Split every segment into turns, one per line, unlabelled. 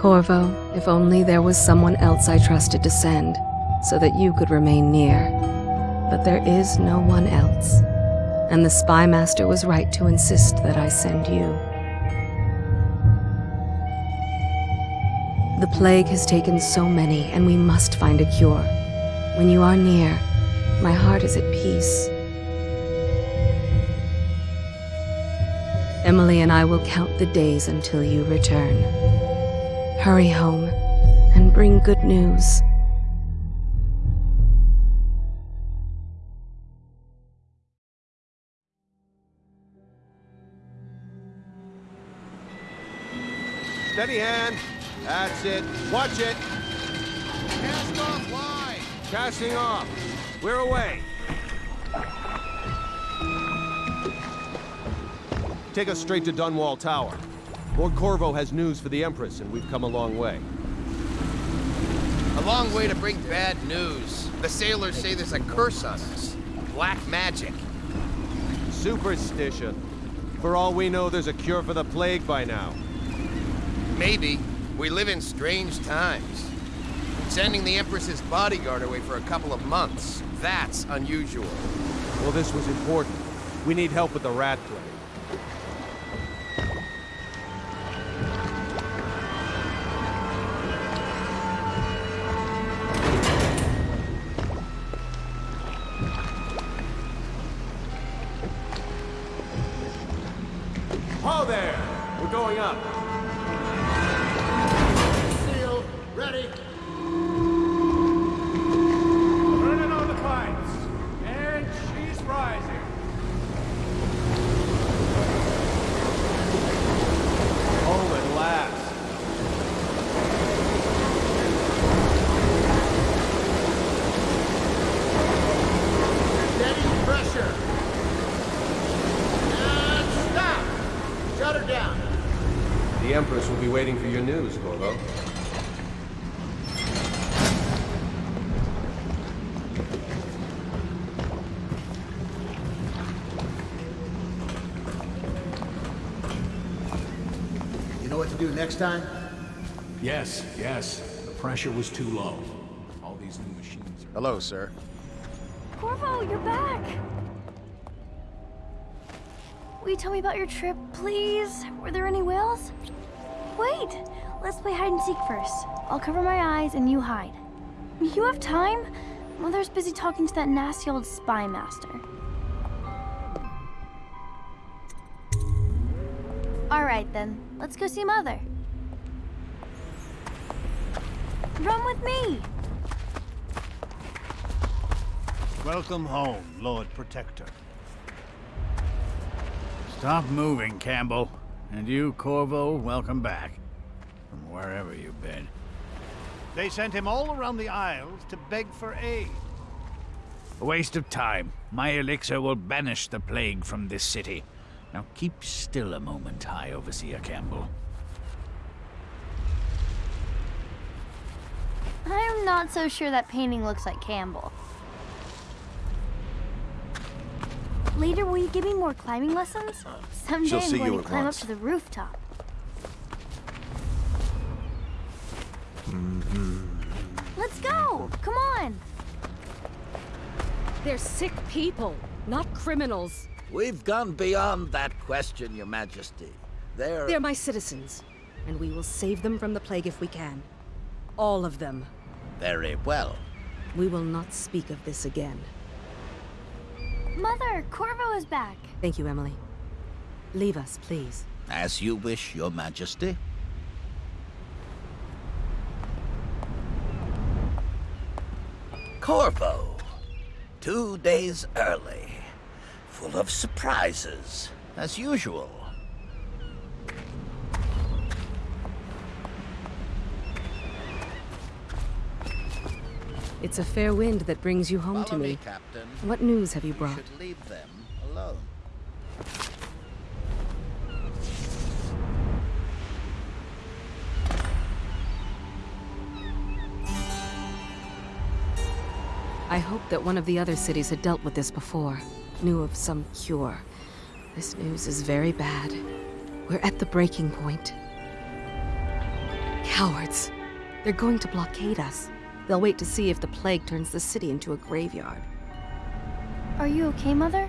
Corvo, if only there was someone else I trusted to send, so that you could remain near. But there is no one else. And the Spy Master was right to insist that I send you. The plague has taken so many, and we must find a cure. When you are near, my heart is at peace. Emily and I will count the days until you return. Hurry home and bring good news.
Steady hand. That's it. Watch it.
Cast off line.
Casting off. We're away. Take us straight to Dunwall Tower. Lord Corvo has news for the Empress, and we've come a long way.
A long way to bring bad news. The sailors say there's a curse on us. Black magic.
Superstition. For all we know, there's a cure for the plague by now.
Maybe. We live in strange times. Sending the Empress's bodyguard away for a couple of months. That's unusual.
Well, this was important. We need help with the rat plague.
Time?
Yes, yes. The pressure was too low. All these new machines are...
Hello, sir.
Corvo, you're back! Will you tell me about your trip, please? Were there any whales? Wait! Let's play hide and seek first. I'll cover my eyes and you hide. You have time? Mother's busy talking to that nasty old spy master. Alright then, let's go see Mother. Run with me!
Welcome home, Lord Protector. Stop moving, Campbell. And you, Corvo, welcome back. From wherever you've been. They sent him all around the Isles to beg for aid. A waste of time. My elixir will banish the plague from this city. Now keep still a moment, High Overseer Campbell.
I'm not so sure that painting looks like Campbell. Later, will you give me more climbing lessons? Someday
She'll
I'm going
you
to climb
once.
up to the rooftop. Mm-hmm. Let's go! Come on!
They're sick people, not criminals.
We've gone beyond that question, Your Majesty. They're...
They're my citizens, and we will save them from the plague if we can. All of them.
Very well.
We will not speak of this again.
Mother, Corvo is back.
Thank you, Emily. Leave us, please.
As you wish, Your Majesty. Corvo. Two days early. Full of surprises, as usual.
It's a fair wind that brings you home
Follow
to me.
Captain.
What news have you
You
brought?
should leave them alone.
I hoped that one of the other cities had dealt with this before, knew of some cure. This news is very bad. We're at the breaking point.
Cowards. They're going to blockade us. They'll wait to see if the plague turns the city into a graveyard.
Are you okay, Mother?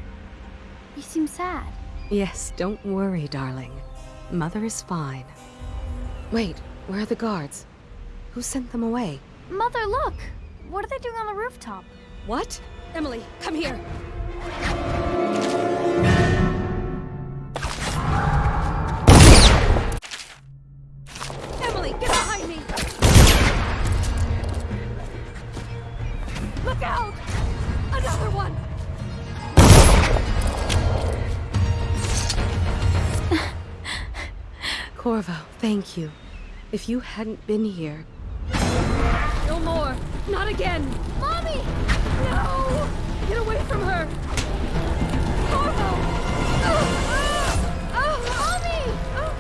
You seem sad.
Yes, don't worry, darling. Mother is fine. Wait, where are the guards? Who sent them away?
Mother, look! What are they doing on the rooftop?
What? Emily, come here! Thank you. If you hadn't been here... No more! Not again!
Mommy!
No! Get away from her! Corvo! Oh!
Oh, Mommy! Oh.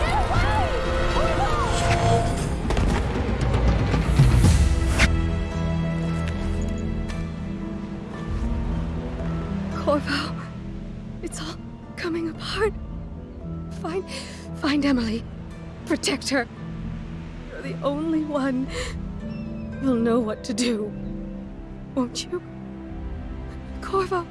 Get away! Corvo!
Corvo, it's all coming apart. Find, find Emily. Protect her. You're the only one. You'll know what to do. Won't you? Corvo.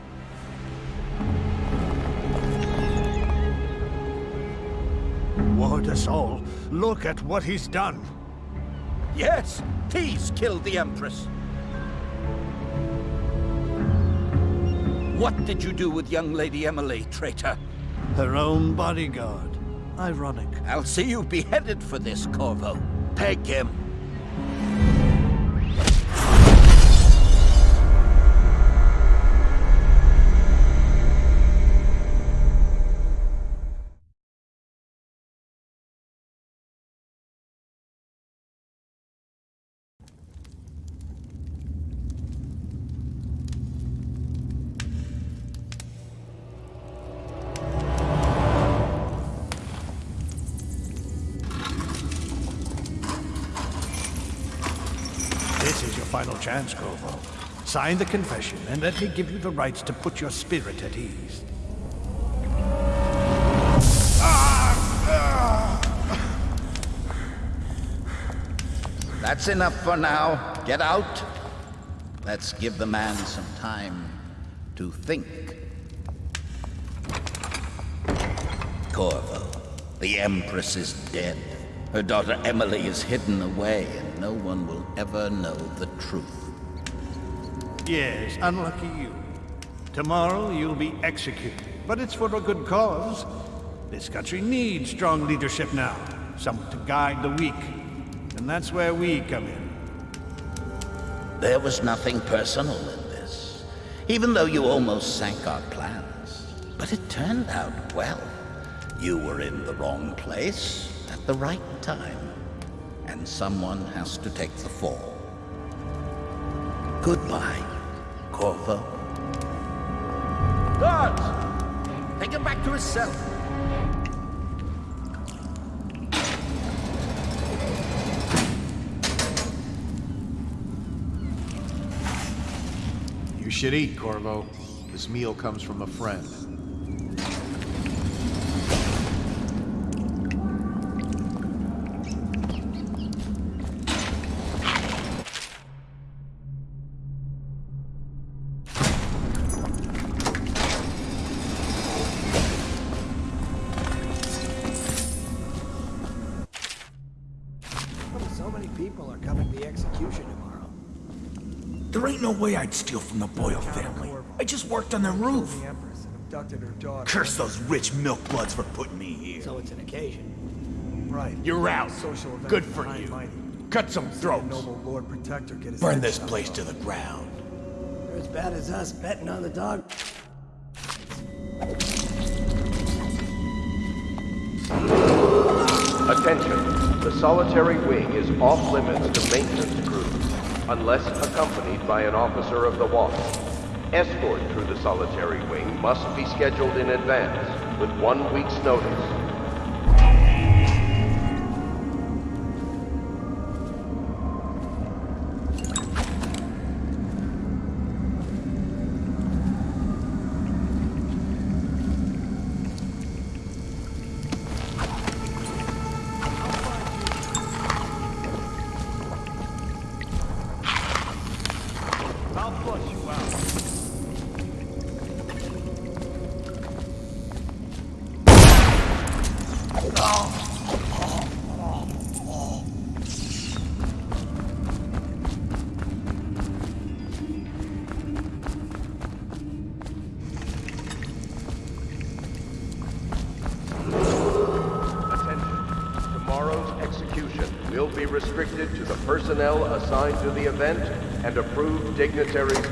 Ward us all. Look at what he's done.
Yes, he's killed the Empress. What did you do with young Lady Emily, traitor?
Her own bodyguard. Ironic.
I'll see you beheaded for this, Corvo. Peg him.
Chance. Sign the confession, and let me give you the rites to put your spirit at ease.
That's enough for now. Get out. Let's give the man some time to think. Corvo, the Empress is dead. Her daughter Emily is hidden away, and no one will ever know the truth.
Yes, unlucky you. Tomorrow you'll be executed, but it's for a good cause. This country needs strong leadership now, someone to guide the weak. And that's where we come in.
There was nothing personal in this, even though you almost sank our plans. But it turned out well. You were in the wrong place at the right time, and someone has to take the fall. Goodbye, Corvo. Guards! Take him back to his cell.
You should eat, Corvo. This meal comes from a friend.
Ain't I'd steal from the Boyle family. I just worked on their roof.
The Empress and abducted her daughter.
Curse those rich milk bloods for putting me here.
So it's an occasion. Right.
You're out.
Social event
Good
for
for you. Cut some throats.
noble Lord Protector get his
Burn this place to the ground.
They're as bad as us betting on the dog.
Attention, the solitary wing is off limits to maintenance crews, unless accompanied by an officer of the watch. Escort through the solitary wing must be scheduled in advance, with one week's notice. To the event and approved dignitaries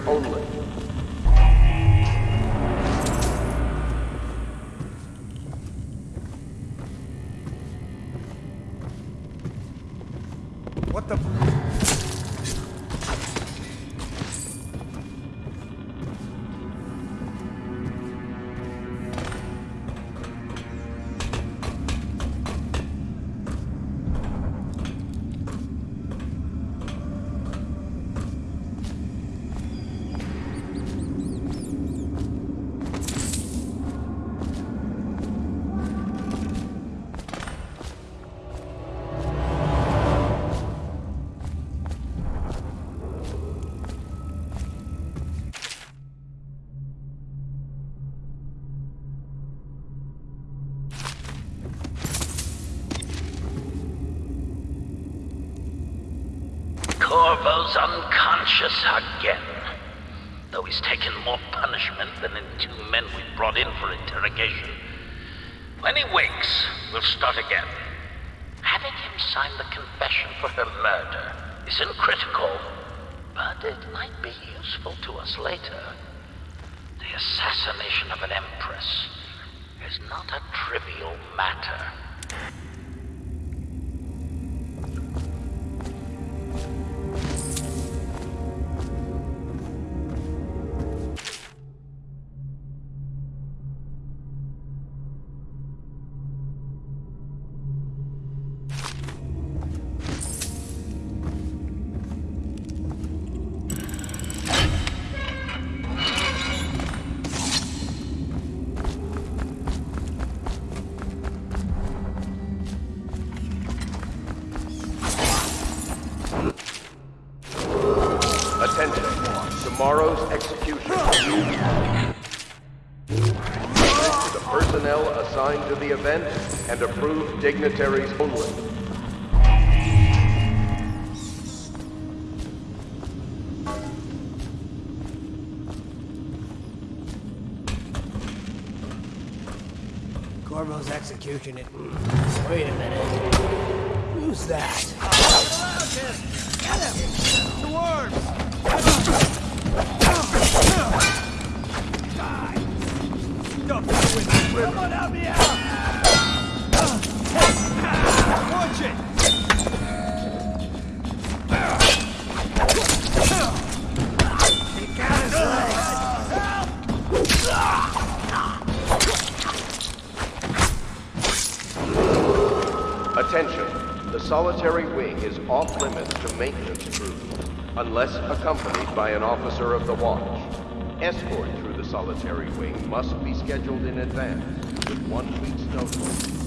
personnel assigned to the event and approved dignitaries only.
Corvo's execution it. Wait a minute. Who's that?
Attention. The solitary wing is off limits to maintenance crew, unless accompanied by an officer of the watch. Escort through the solitary wing must be scheduled in advance, with one week's notice.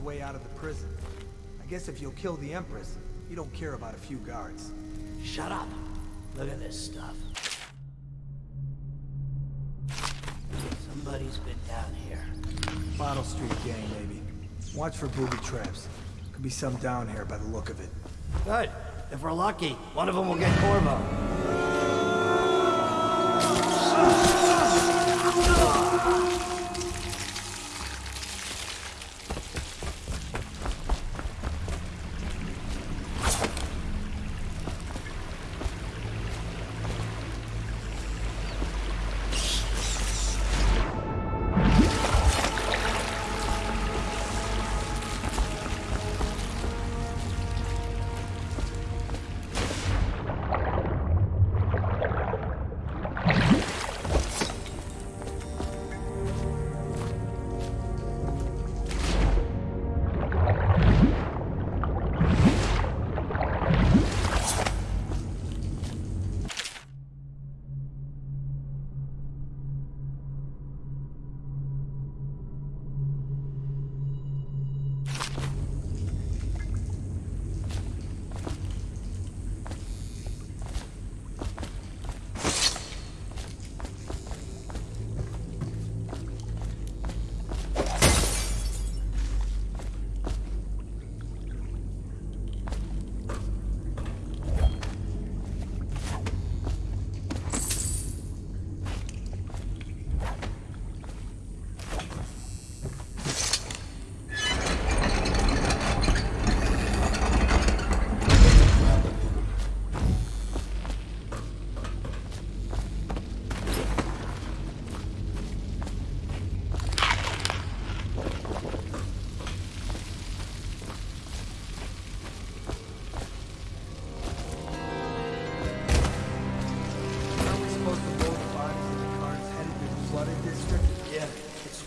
Way out of the prison? I guess if you'll kill the Empress, you don't care about a few guards.
Shut up. Look at this stuff. Somebody's been down here.
Bottle Street gang, maybe. Watch for booby traps. Could be some down here by the look of it.
Good. If we're lucky, one of them will get Corvo.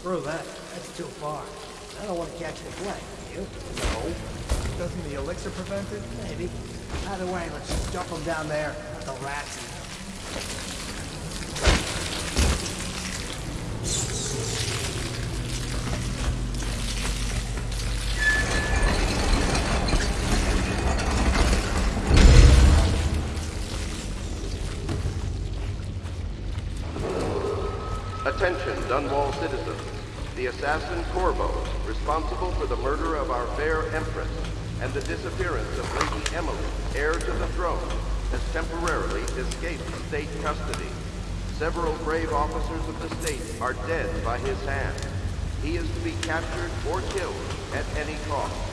Screw that. That's too far. I don't want to catch the plague. You?
No. Doesn't the elixir prevent it?
Maybe. Either way, let's just dump them down there.
Assassin Corvo, responsible for the murder of our fair Empress and the disappearance of Lady Emily, heir to the throne, has temporarily escaped state custody. Several brave officers of the state are dead by his hand. He is to be captured or killed at any cost.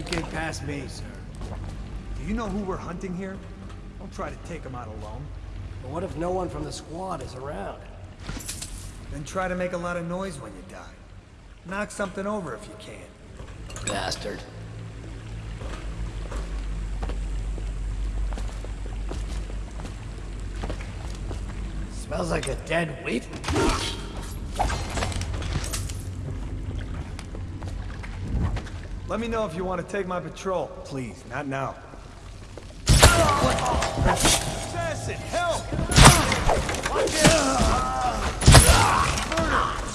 Won't get past me, sir.
Do you know who we're hunting here? Don't try to take him out alone.
But what if no one from the squad is around?
Then try to make a lot of noise when you die. Knock something over if you can.
Bastard. Smells like a dead wheat.
Let me know if you want to take my patrol. Please, not now.
Assassin, help! Watch it! Murder!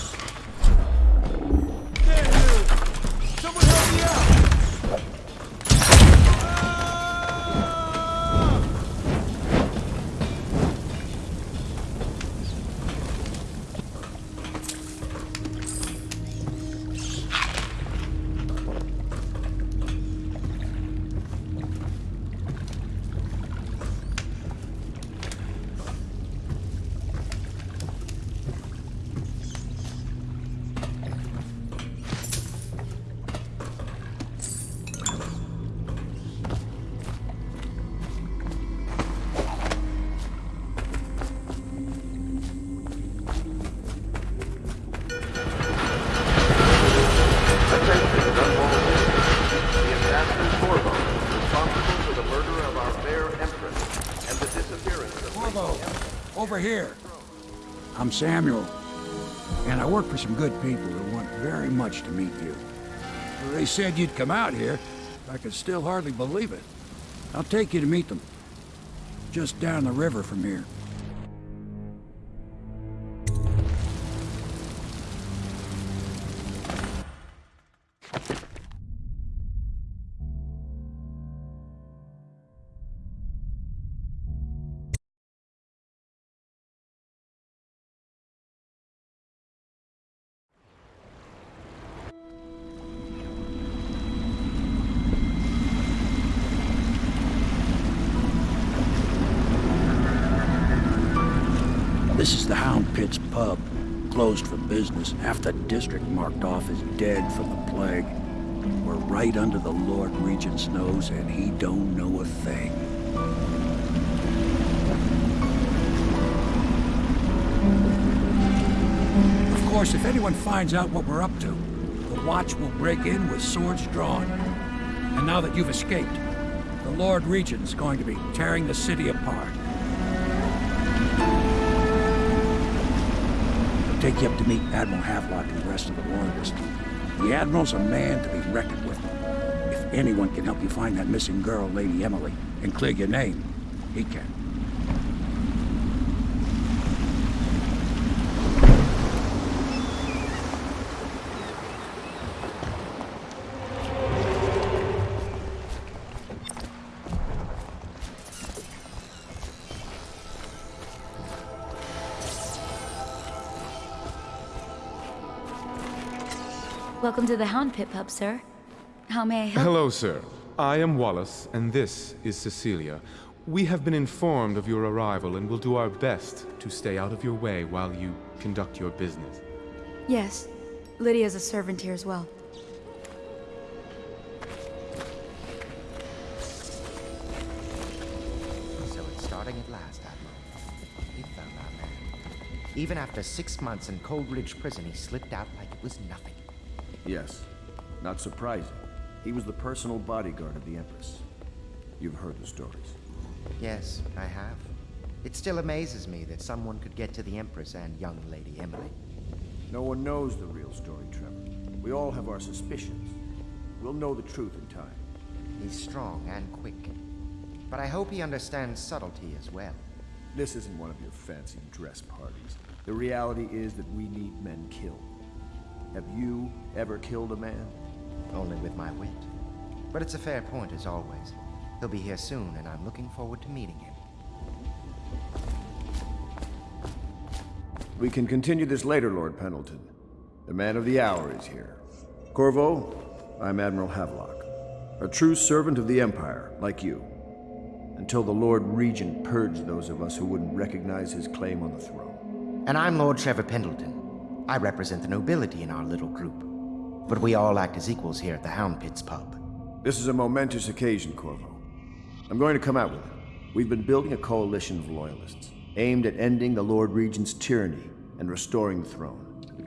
Here. I'm Samuel, and I work for some good people who want very much to meet you. They said you'd come out here. I could still hardly believe it. I'll take you to meet them. Just down the river from here. Business. Half the district marked off as dead from the plague. We're right under the Lord Regent's nose, and he don't know a thing. Of course, if anyone finds out what we're up to, the Watch will break in with swords drawn. And now that you've escaped, the Lord Regent's going to be tearing the city apart. Take you up to meet Admiral Havelock and the rest of the Loyalists. The Admiral's a man to be reckoned with. If anyone can help you find that missing girl, Lady Emily, and clear your name, he can.
Welcome to the Hound Pits Pub, sir. How may I help?
Hello, sir. I am Wallace, and this is Cecilia. We have been informed of your arrival and will do our best to stay out of your way while you conduct your business.
Yes. Lydia's a servant here as well.
So it's starting at last, Admiral. We found our man. Even after six months in Coldridge Prison, he slipped out like it was nothing.
Yes. Not surprising. He was the personal bodyguard of the Empress. You've heard the stories.
Yes, I have. It still amazes me that someone could get to the Empress and young Lady Emily.
No one knows the real story, Trevor. We all have our suspicions. We'll know the truth in time.
He's strong and quick. But I hope he understands subtlety as well.
This isn't one of your fancy dress parties. The reality is that we need men killed. Have you ever killed a man?
Only with my wit. But it's a fair point as always. He'll be here soon, and I'm looking forward to meeting him.
We can continue this later, Lord Pendleton. The man of the hour is here. Corvo, I'm Admiral Havelock. A true servant of the Empire, like you. Until the Lord Regent purged those of us who wouldn't recognize his claim on the throne.
And I'm Lord Trevor Pendleton. I represent the nobility in our little group. But we all act as equals here at the Hound Pits pub.
This is a momentous occasion, Corvo. I'm going to come out with it. We've been building a coalition of loyalists, aimed at ending the Lord Regent's tyranny and restoring the throne.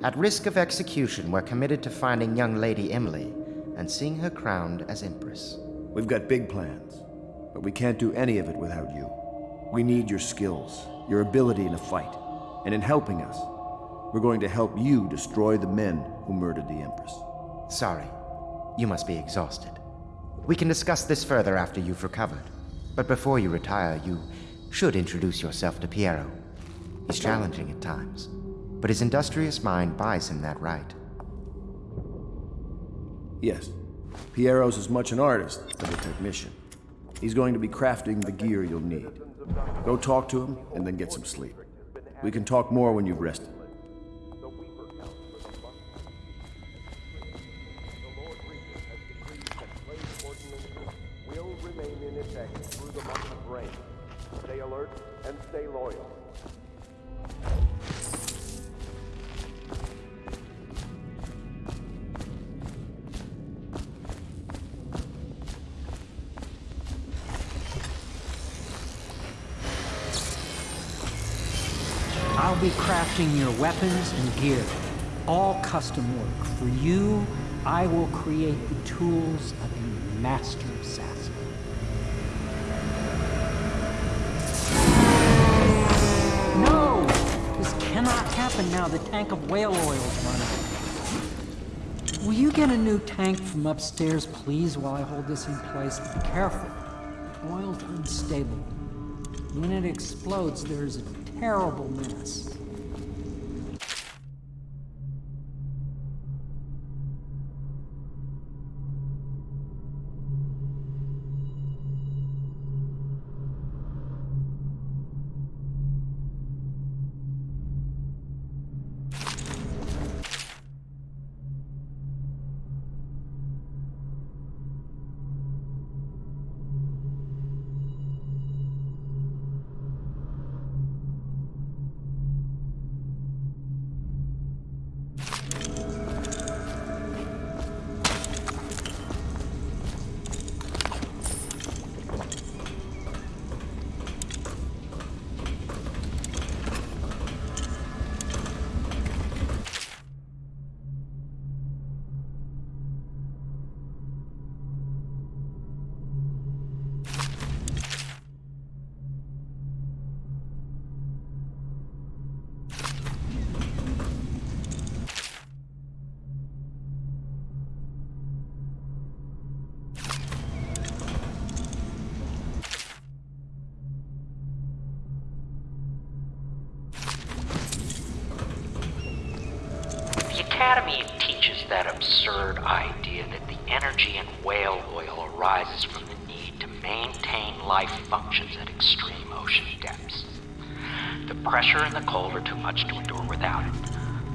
At risk of execution, we're committed to finding young Lady Emily and seeing her crowned as Empress.
We've got big plans, but we can't do any of it without you. We need your skills, your ability in a fight, and in helping us, we're going to help you destroy the men who murdered the Empress.
Sorry. You must be exhausted. We can discuss this further after you've recovered. But before you retire, you should introduce yourself to Piero. He's challenging at times, but his industrious mind buys him that right.
Yes. Piero's as much an artist as a technician. He's going to be crafting the gear you'll need. Go talk to him, and then get some sleep. We can talk more when you've rested.
Weapons and gear. All custom work. For you, I will create the tools of a master assassin. No! This cannot happen now. The tank of whale oil is running. Will you get a new tank from upstairs, please, while I hold this in place? Be careful. Oil's unstable. When it explodes, there's a terrible mess.
The Academy teaches that absurd idea that the energy in whale oil arises from the need to maintain life functions at extreme ocean depths. The pressure and the cold are too much to endure without it.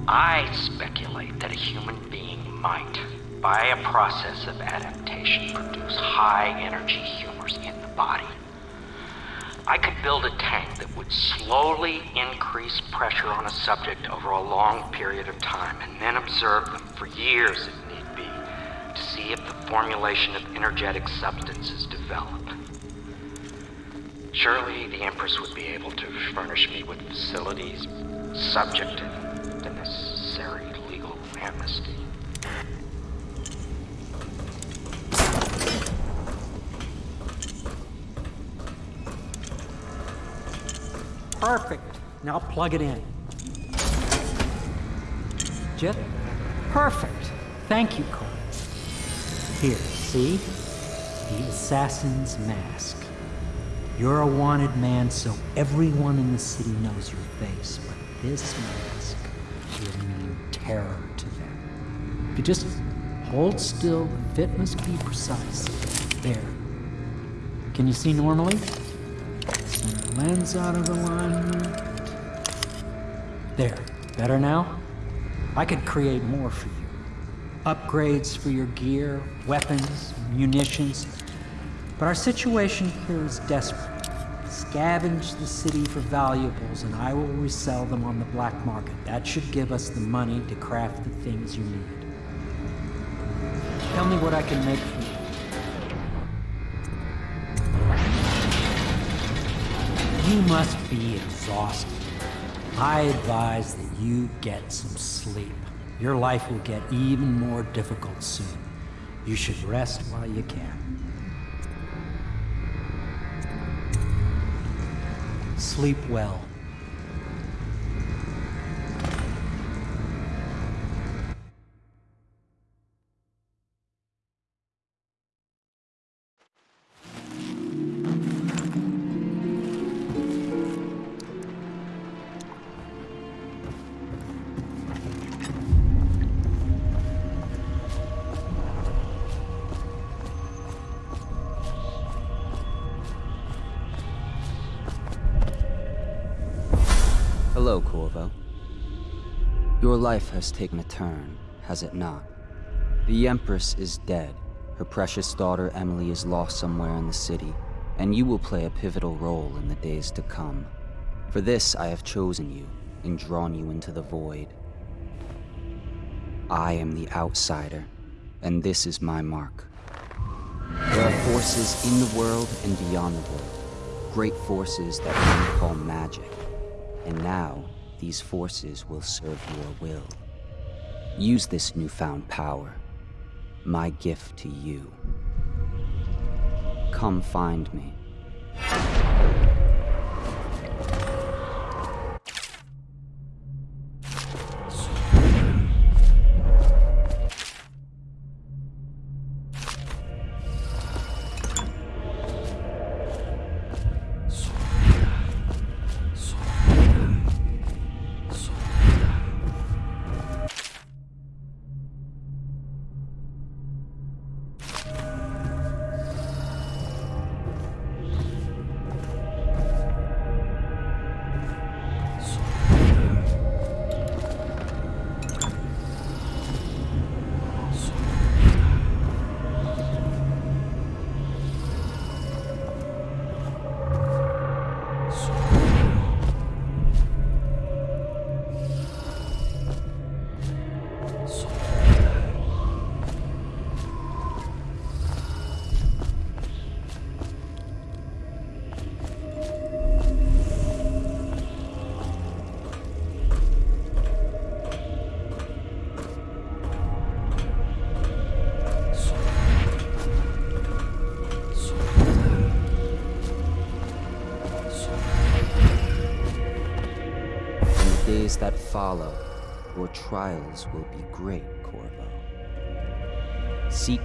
I speculate that a human being might, by a process of adaptation, produce high energy humors in the body. I could build a tank that would slowly increase pressure on a subject over a long period of time and then observe them for years if need be to see if the formulation of energetic substances develop. Surely the Empress would be able to furnish me with facilities subject to the necessary legal amnesty.
Perfect. Now plug it in. Just perfect. Thank you, Cole. Here, see? The assassin's mask. You're a wanted man, so everyone in the city knows your face, but this mask will mean terror to them. If you just hold still, the fit must be precise. There. Can you see normally? Lens out of alignment. There. Better now? I could create more for you. Upgrades for your gear, weapons, munitions. But our situation here is desperate. Scavenge the city for valuables and I will resell them on the black market. That should give us the money to craft the things you need. Tell me what I can make for you. You must be exhausted. I advise that you get some sleep. Your life will get even more difficult soon. You should rest while you can. Sleep well.
Hello, Corvo. Your life has taken a turn, has it not? The Empress is dead. Her precious daughter Emily is lost somewhere in the city, and you will play a pivotal role in the days to come. For this, I have chosen you and drawn you into the void. I am the outsider, and this is my mark. There are forces in the world and beyond the world, great forces that men call magic. And now, these forces will serve your will. Use this newfound power, my gift to you. Come find me.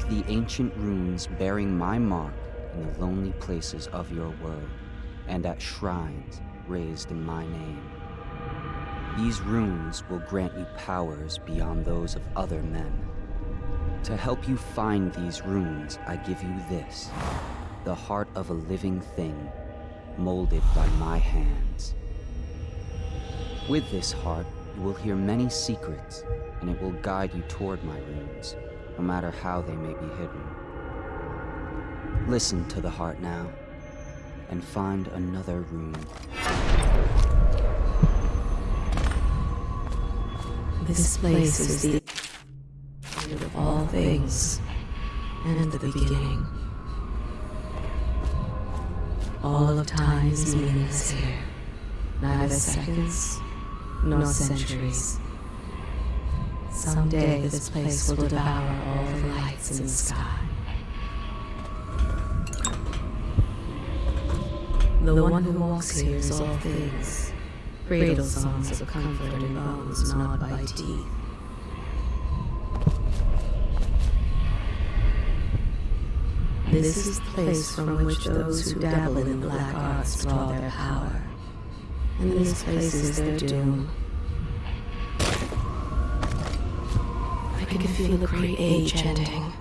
The ancient runes bearing my mark in the lonely places of your world, and at shrines raised in my name. These runes will grant you powers beyond those of other men. To help you find these runes, I give you this, the heart of a living thing, molded by my hands. With this heart, you will hear many secrets, and it will guide you toward my runes, no matter how they may be hidden. Listen to the heart now, and find another rune.
This place is the end of all things, and the beginning. All of time is meaningless here. Neither seconds, nor centuries. Someday this place will devour all the lights in the sky. The one who walks here is all things. Cradle songs of comfort and bones gnawed by teeth. This is the place from which those who dabble in black arts draw their power. And this place is their doom. I can feel the great age ending.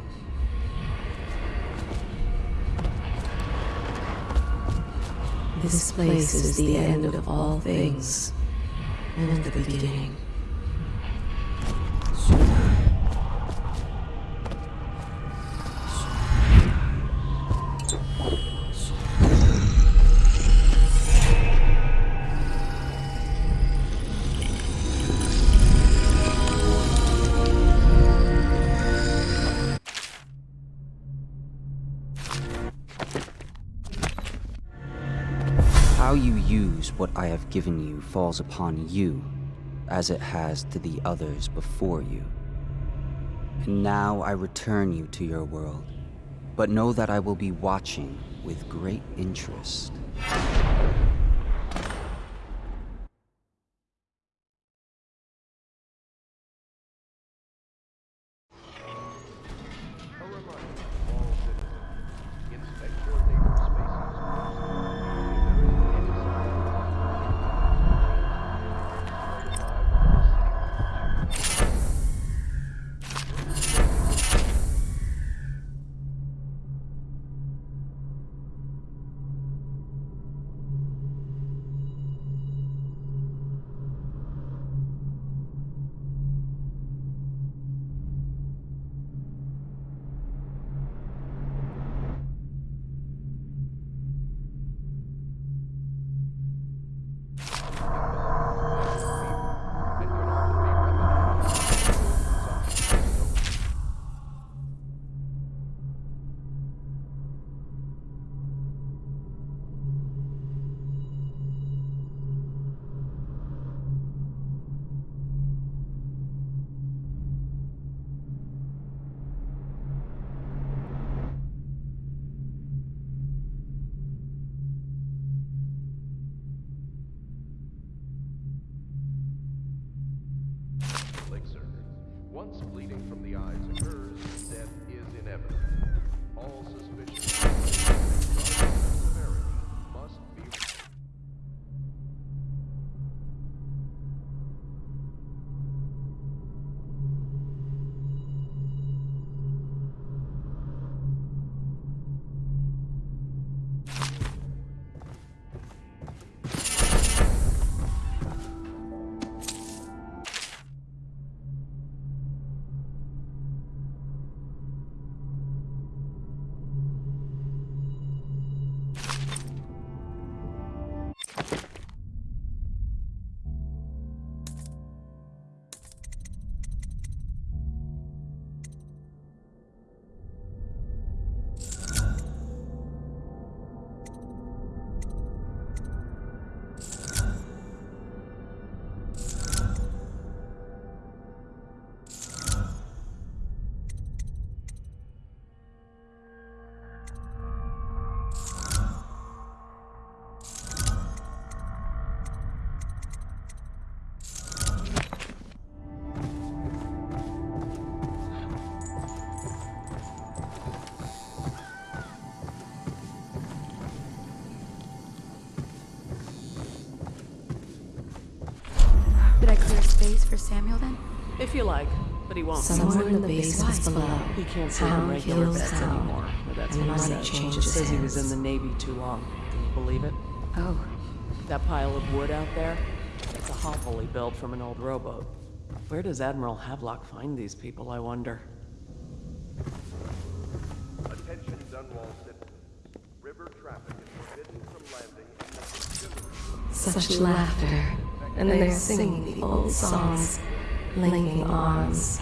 This place is the end of all things, and the beginning.
I have given you falls upon you, as it has to the others before you. And now I return you to your world, but know that I will be watching with great interest.
Samuel then?
If you like, but he won't.
Somewhere in the basements
Why?
below,
He can't sleep in
Hound
regular
kills
beds
Hound,
anymore. But that's
and
what he
money
says.
changes
says he was in the Navy too long. Can you believe it?
Oh.
That pile of wood out there? It's a hovel he built from an old rowboat. Where does Admiral Havelock find these people, I wonder?
Attention Dunwall citizens. River traffic is forbidden from landing in the.
Such laughter, and they're singing the old songs, linking arms.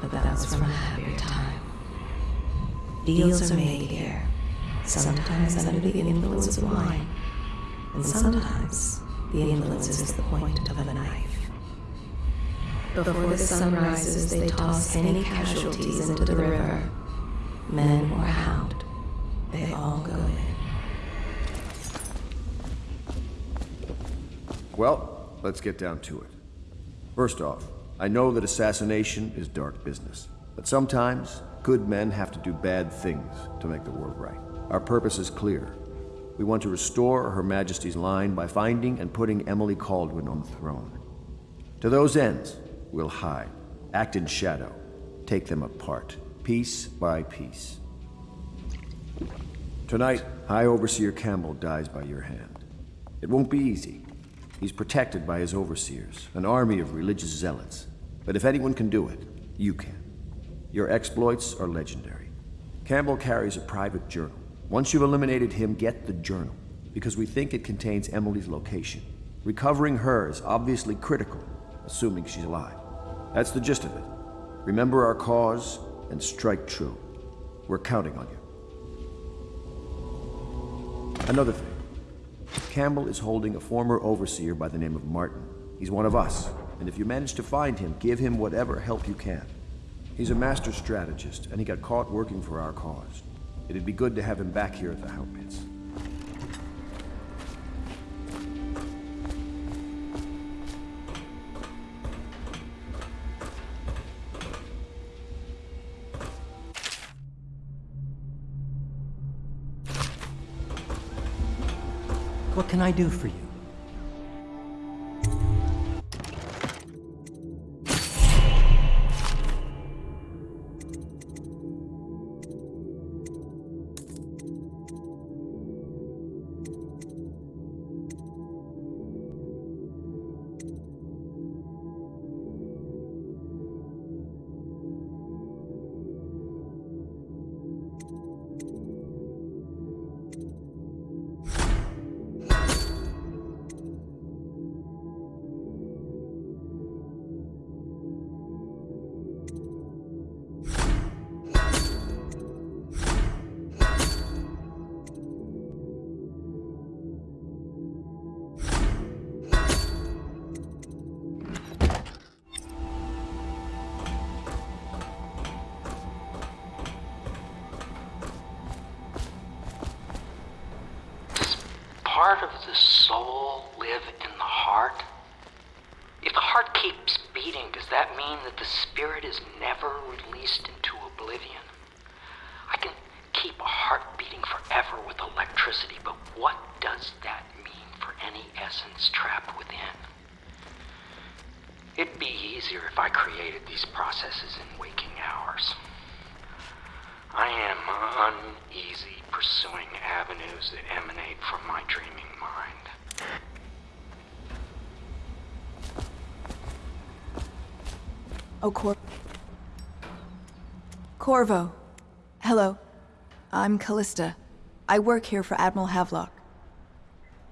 But that was from a happier time. Deals are made here, sometimes under the influence of wine, and sometimes the influence is the point of a knife. Before the sun rises, they toss any casualties into the river. Men or hound, they all go in.
Well, let's get down to it. First off, I know that assassination is dark business, but sometimes good men have to do bad things to make the world right. Our purpose is clear. We want to restore Her Majesty's line by finding and putting Emily Kaldwin on the throne. To those ends, we'll hide, act in shadow, take them apart, piece by piece. Tonight, High Overseer Campbell dies by your hand. It won't be easy. He's protected by his overseers, an army of religious zealots. But if anyone can do it, you can. Your exploits are legendary. Campbell carries a private journal. Once you've eliminated him, get the journal, because we think it contains Emily's location. Recovering her is obviously critical, assuming she's alive. That's the gist of it. Remember our cause and strike true. We're counting on you. Another thing. Campbell is holding a former overseer by the name of Martin. He's one of us, and if you manage to find him, give him whatever help you can. He's a master strategist, and he got caught working for our cause. It'd be good to have him back here at the How
What can I do for you?
Corvo. Hello. I'm Callista. I work here for Admiral Havelock.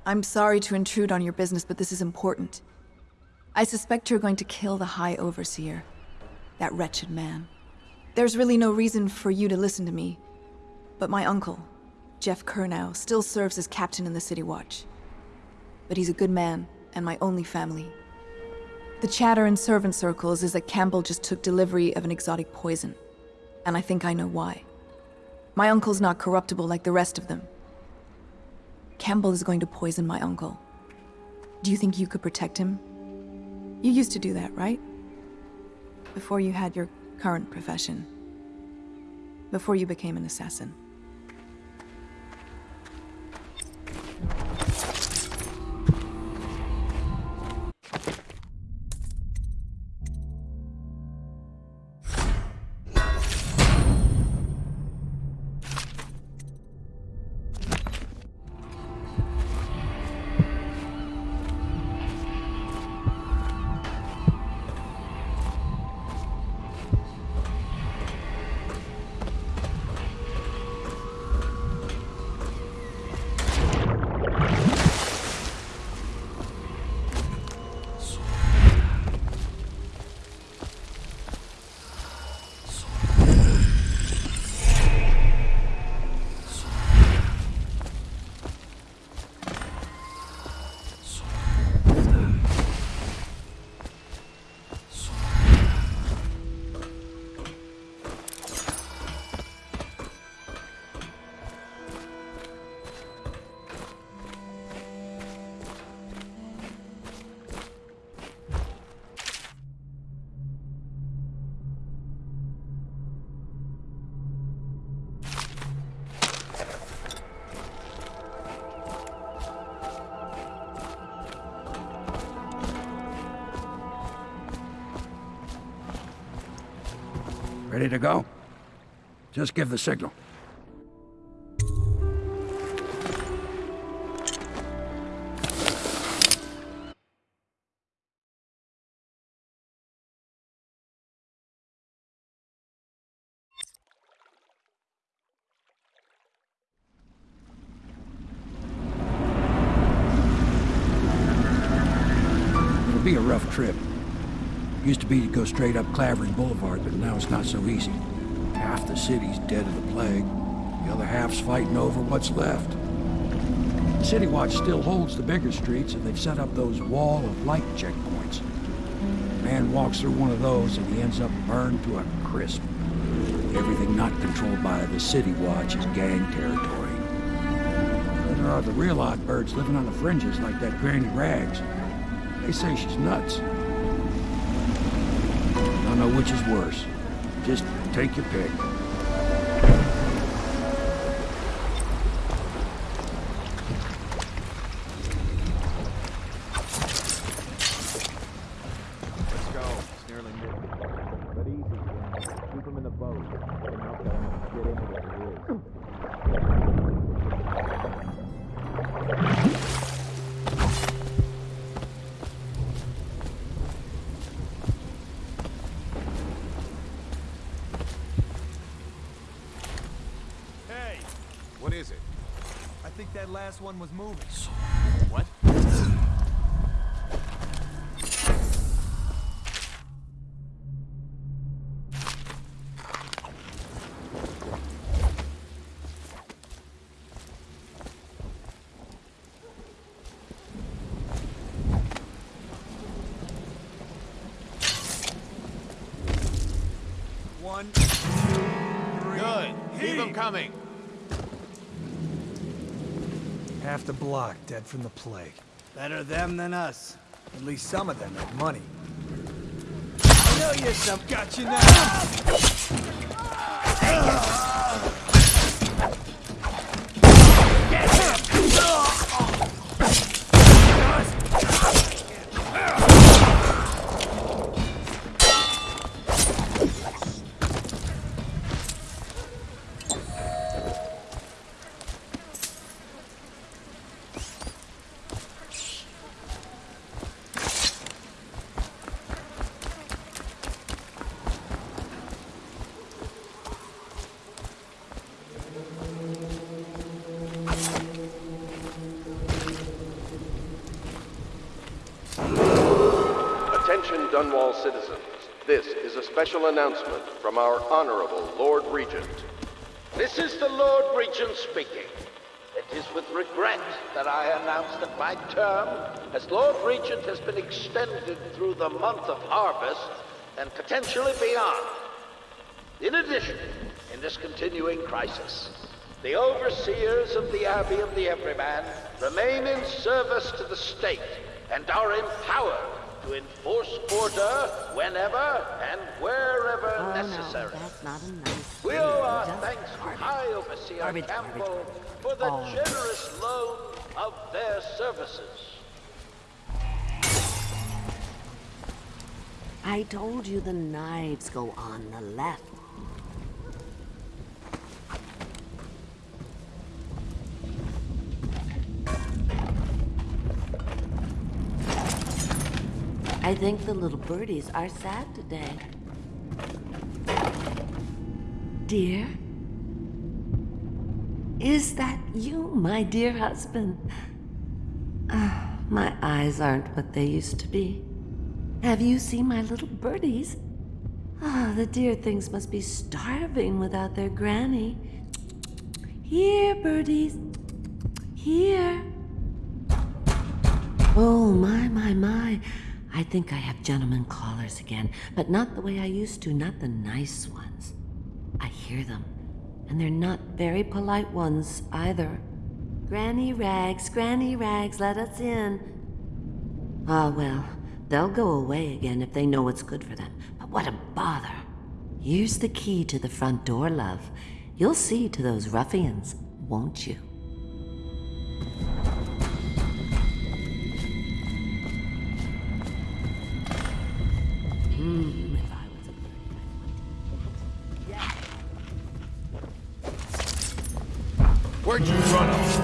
I'm sorry to intrude on your business, but this is important. I suspect you're going to kill the High Overseer. That wretched man. There's really no reason for you to listen to me. But my uncle, Geoff Curnow, still serves as captain in the City Watch. But he's a good man, and my only family. The chatter in servant circles is that Campbell just took delivery of an exotic poison. And I think I know why. My uncle's not corruptible like the rest of them. Campbell is going to poison my uncle. Do you think you could protect him? You used to do that, right? Before you had your current profession. Before you became an assassin.
Ready to go? Just give the signal. Be to go straight up Clavering Boulevard, but now it's not so easy. Half the city's dead of the plague. The other half's fighting over what's left. City Watch still holds the bigger streets, and they've set up those wall of light checkpoints. A man walks through one of those, and he ends up burned to a crisp. Everything not controlled by the City Watch is gang territory. There are the real odd birds living on the fringes, like that Granny Rags. They say she's nuts. Don't know which is worse. Just take your pick.
Block dead from the plague. Better them than us. At least some of them have money. I know you some got you now.
Special announcement from our Honorable Lord Regent.
This is the Lord Regent speaking. It is with regret that I announce that my term as Lord Regent has been extended through the month of harvest and potentially beyond. In addition, in this continuing crisis, the overseers of the Abbey of the Everyman remain in service to the state and are empowered to enforce order whenever and wherever
Oh, no,
necessary.
that's not a nice
We owe our thanks to
garbage.
High Overseer
Garbage,
Campbell
garbage,
for the
Oh.
generous loan of their services.
I told you the knives go on the left. I think the little birdies are sad today. Dear? Is that you, my dear husband? Ah, my eyes aren't what they used to be. Have you seen my little birdies? Ah, the dear things must be starving without their granny. Here, birdies. Here. Oh, my, my, my. I think I have gentlemen callers again, but not the way I used to, not the nice ones. I hear them, and they're not very polite ones either. Granny Rags, Granny Rags, let us in. Ah, well, they'll go away again if they know what's good for them. But what a bother. Here's the key to the front door, love. You'll see to those ruffians, won't you?
Where'd you run off?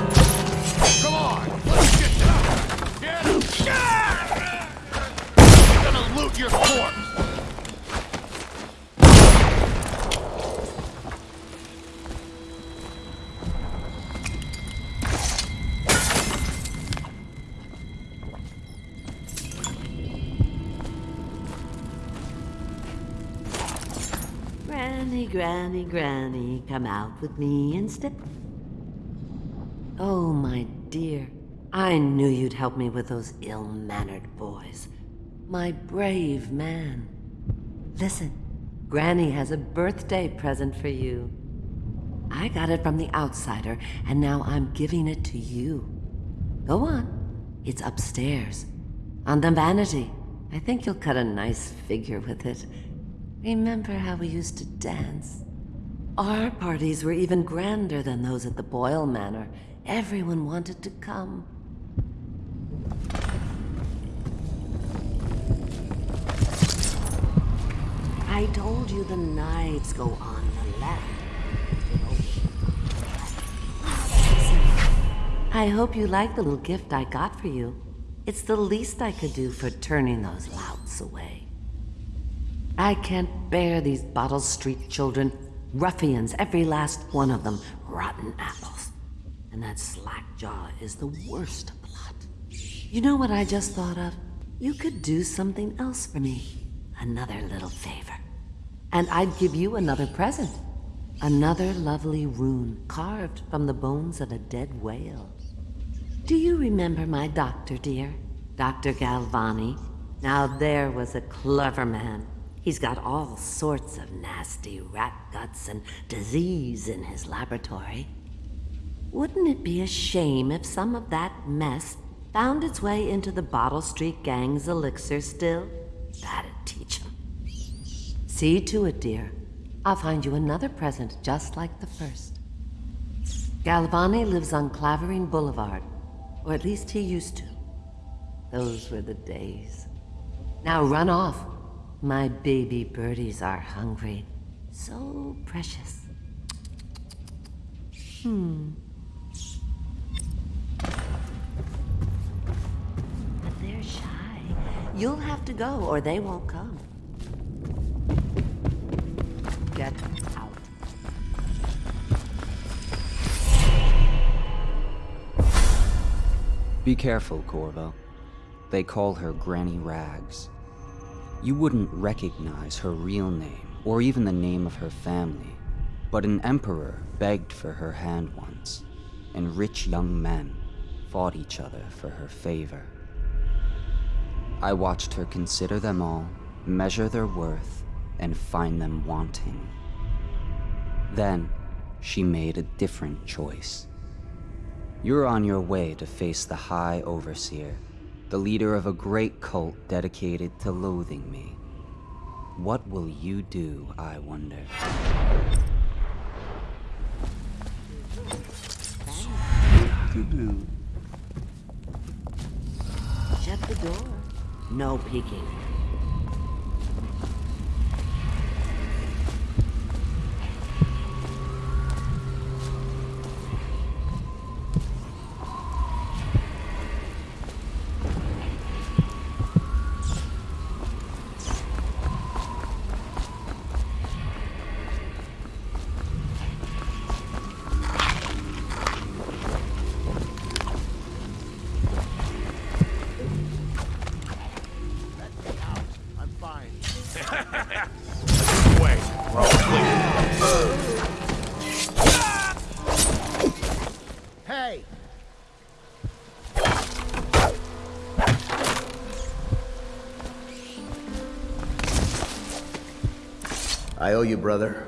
Granny, Granny, come out with me and step. Oh, my dear. I knew you'd help me with those ill-mannered boys. My brave man. Listen, Granny has a birthday present for you. I got it from the outsider, and now I'm giving it to you. Go on. It's upstairs. On the vanity. I think you'll cut a nice figure with it. Remember how we used to dance? Our parties were even grander than those at the Boyle Manor. Everyone wanted to come. I told you the knives go on the left. I hope you like the little gift I got for you. It's the least I could do for turning those louts away. I can't bear these Bottle Street children. Ruffians, every last one of them. Rotten apples. And that slack jaw is the worst of the lot. You know what I just thought of? You could do something else for me. Another little favor. And I'd give you another present. Another lovely rune carved from the bones of a dead whale. Do you remember my doctor, dear? Dr. Galvani? Now there was a clever man. He's got all sorts of nasty rat guts and disease in his laboratory. Wouldn't it be a shame if some of that mess found its way into the Bottle Street Gang's elixir still? That'd teach him. See to it, dear. I'll find you another present just like the first. Galvani lives on Clavering Boulevard, or at least he used to. Those were the days. Now run off. My baby birdies are hungry. So precious. Hmm. But they're shy. You'll have to go, or they won't come. Get out.
Be careful, Corvo. They call her Granny Rags. You wouldn't recognize her real name, or even the name of her family, but an emperor begged for her hand once, and rich young men fought each other for her favor. I watched her consider them all, measure their worth, and find them wanting. Then, she made a different choice. You're on your way to face the High Overseer, the leader of a great cult dedicated to loathing me. What will you do, I wonder?
Shut the door. No peeking.
I owe you, brother.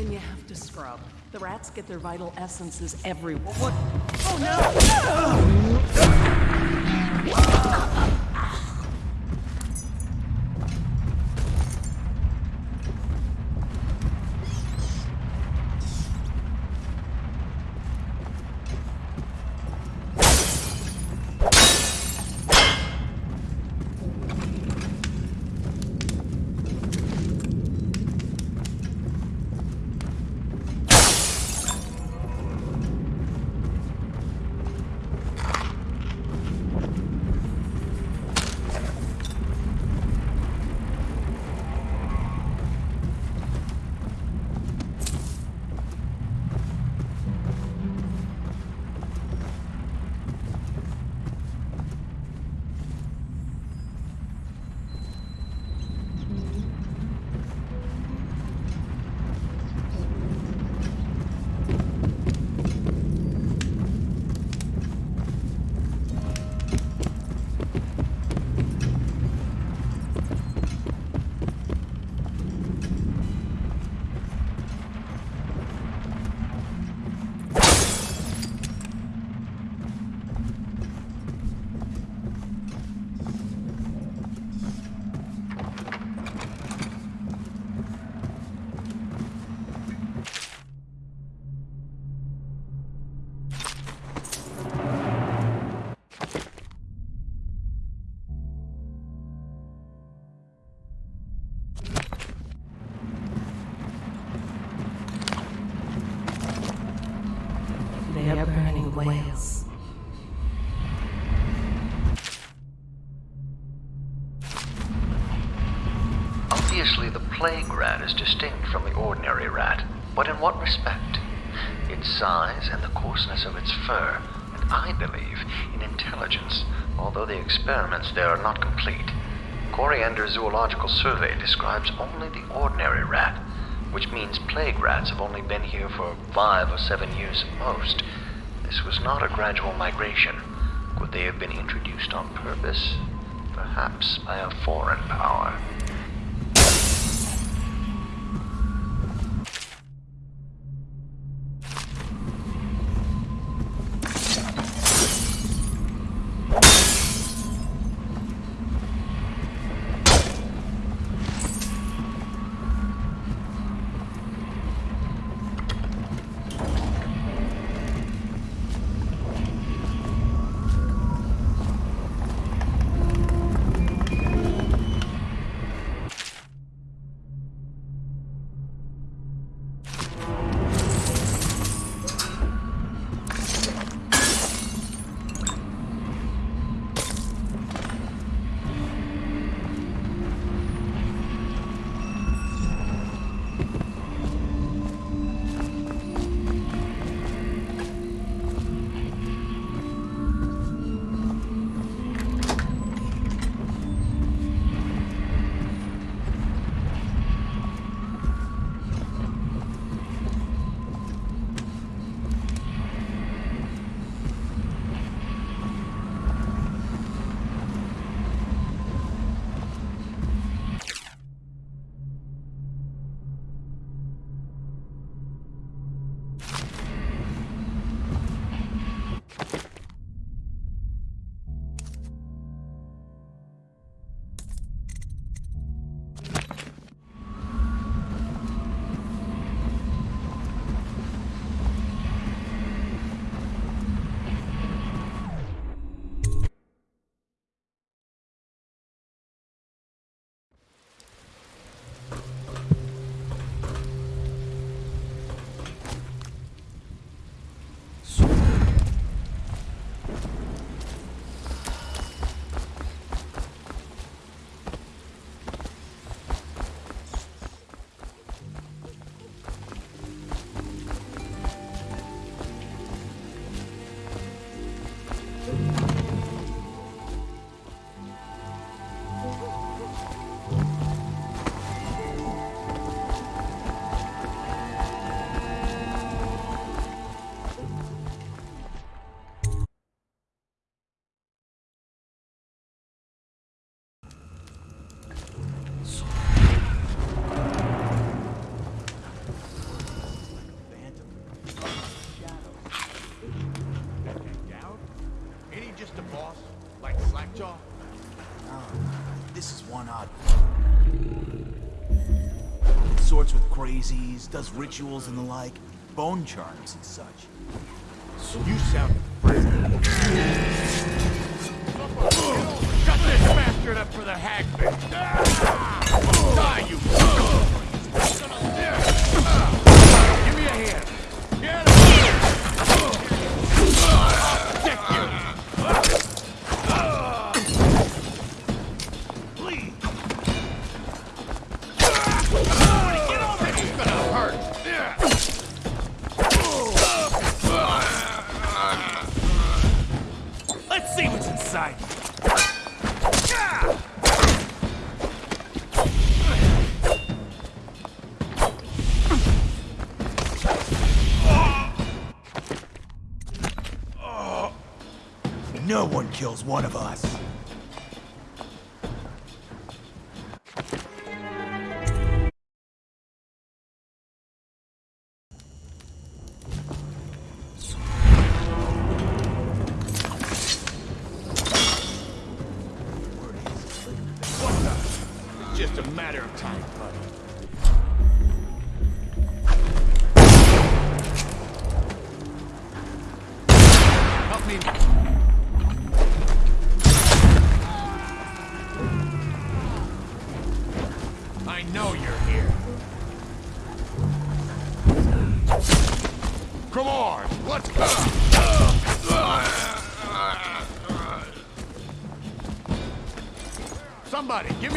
Then you have to scrub. The rats get their vital essences everywhere.
What?
Oh no!
Ah! Is distinct from the ordinary rat. But in what respect? Its size and the coarseness of its fur, and I believe in intelligence, although the experiments there are not complete. Coriander Zoological Survey describes only the ordinary rat, which means plague rats have only been here for five or seven years at most. This was not a gradual migration. Could they have been introduced on purpose? Perhaps by a foreign power.
Does rituals and the like, bone charms and such.
So you
sound kills one of us.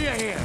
Somebody, give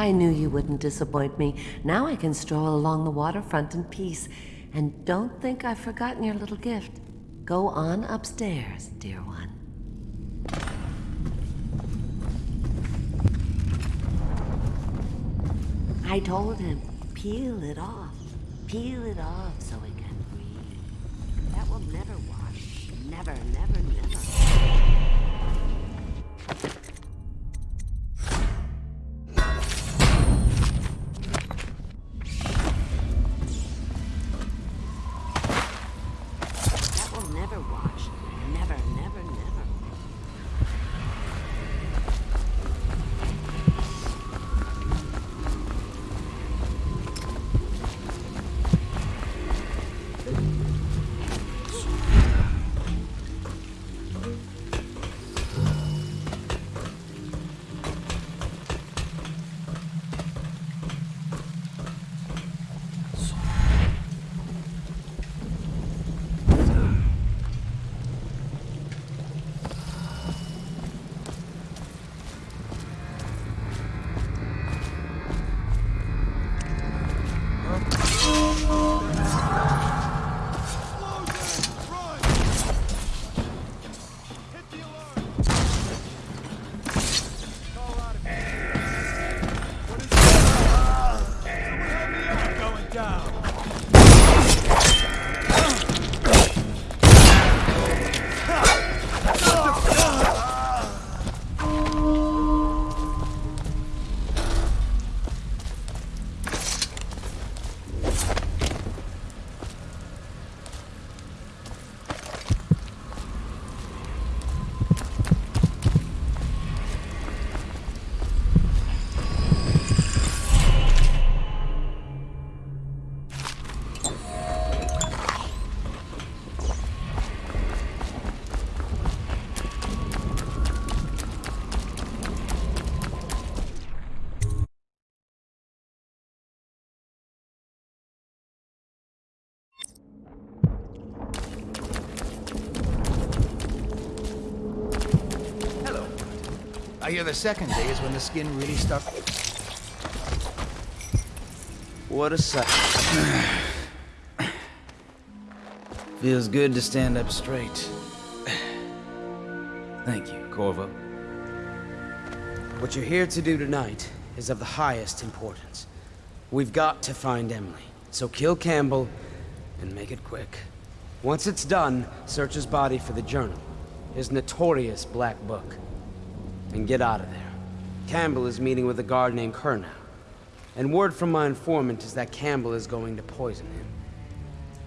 I knew you wouldn't disappoint me. Now I can stroll along the waterfront in peace. And don't think I've forgotten your little gift. Go on upstairs, dear one. I told him, peel it off. Peel it off
I hear the second day is when the skin really starts.
What a sight. Feels good to stand up straight. Thank you, Corvo. What you're here to do tonight is of the highest importance. We've got to find Emily. So kill Campbell and make it quick. Once it's done, search his body for the journal, his notorious black book, and get out of there. Campbell is meeting with a guard named Curnow. And word from my informant is that Campbell is going to poison him.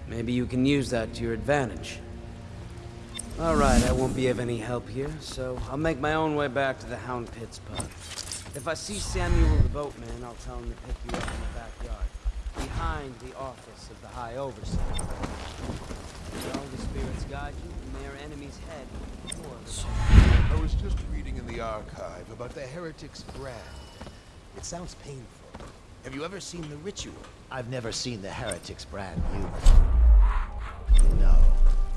Maybe you can use that to your advantage. All right, I won't be of any help here, so I'll make my own way back to the Hound Pits pub. If I see Samuel the boatman, I'll tell him to pick you up in the backyard, behind the office of the High Overseer. May all the spirits guide you, and may our enemy's head or
I was just reading in the archive about the Heretic's brand. It sounds painful. Have you ever seen the ritual?
I've never seen the Heretic's brand used. No,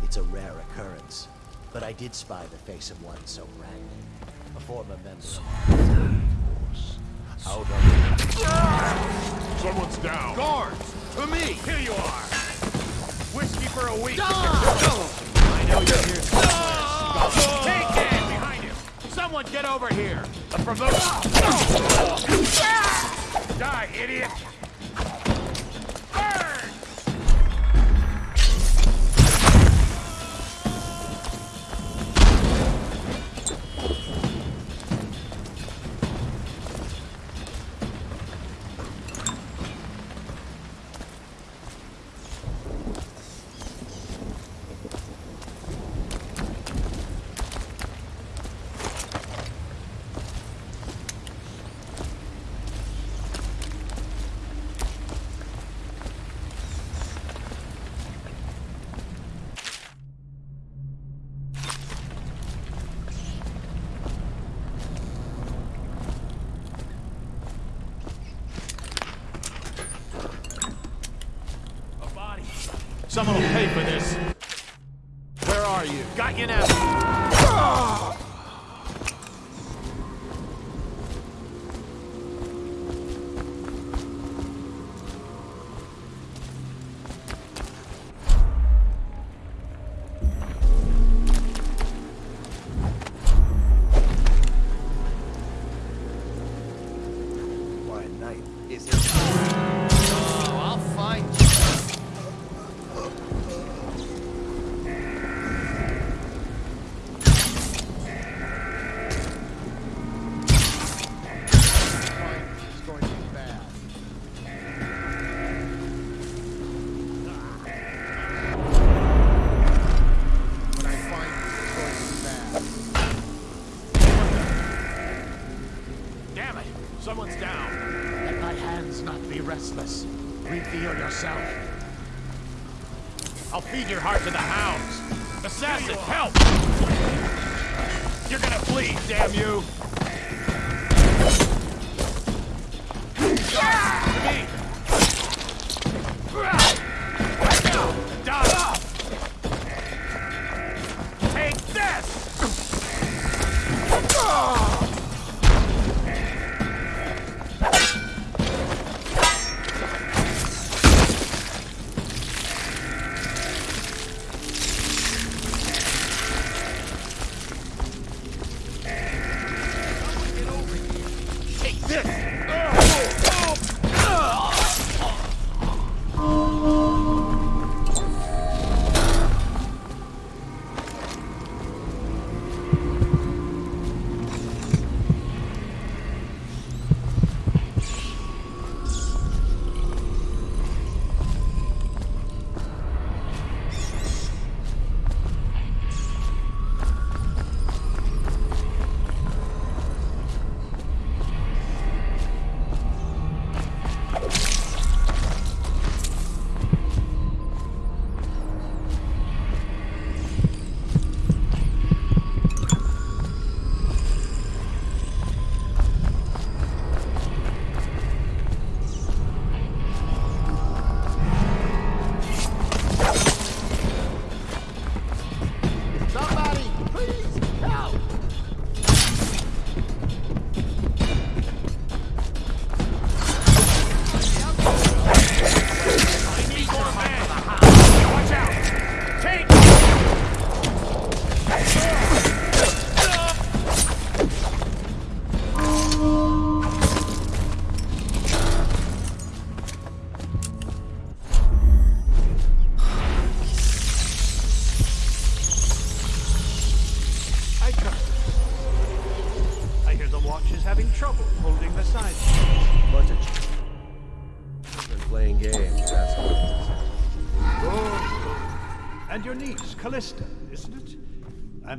it's a rare occurrence. But I did spy the face of one so branded. A former member of
Out of. Someone's down. Guards! To me! Here you are! Whiskey for a week! I know you're here somewhere. Take! Behind him! Someone get over here! A promotion! Die, idiot!